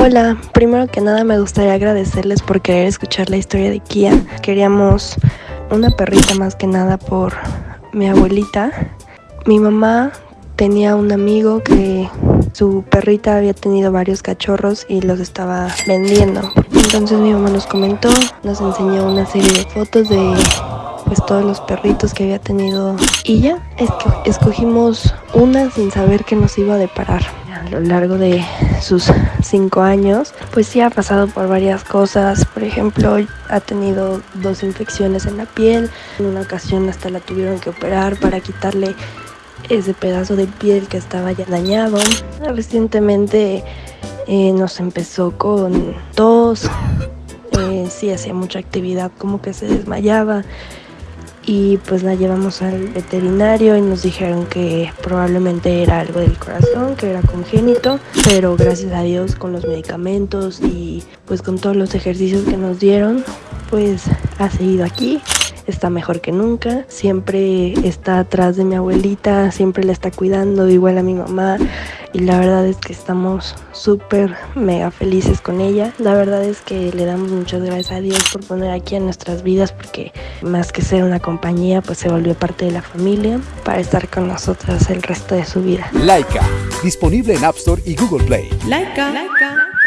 Hola, primero que nada me gustaría agradecerles por querer escuchar la historia de Kia. Queríamos una perrita más que nada por mi abuelita. Mi mamá tenía un amigo que su perrita había tenido varios cachorros y los estaba vendiendo. Entonces mi mamá nos comentó, nos enseñó una serie de fotos de pues todos los perritos que había tenido y ya escogimos una sin saber que nos iba a deparar a lo largo de sus cinco años pues sí ha pasado por varias cosas. Por ejemplo ha tenido dos infecciones en la piel. En una ocasión hasta la tuvieron que operar para quitarle ese pedazo de piel que estaba ya dañado. Recientemente eh, nos empezó con tos. Eh, sí hacía mucha actividad como que se desmayaba y pues la llevamos al veterinario y nos dijeron que probablemente era algo del corazón, que era congénito, pero gracias a Dios con los medicamentos y pues con todos los ejercicios que nos dieron, pues ha seguido aquí está mejor que nunca, siempre está atrás de mi abuelita, siempre la está cuidando, igual a mi mamá y la verdad es que estamos súper mega felices con ella. La verdad es que le damos muchas gracias a Dios por poner aquí en nuestras vidas porque más que ser una compañía pues se volvió parte de la familia para estar con nosotras el resto de su vida. Laika, disponible en App Store y Google Play. Laika. Laika.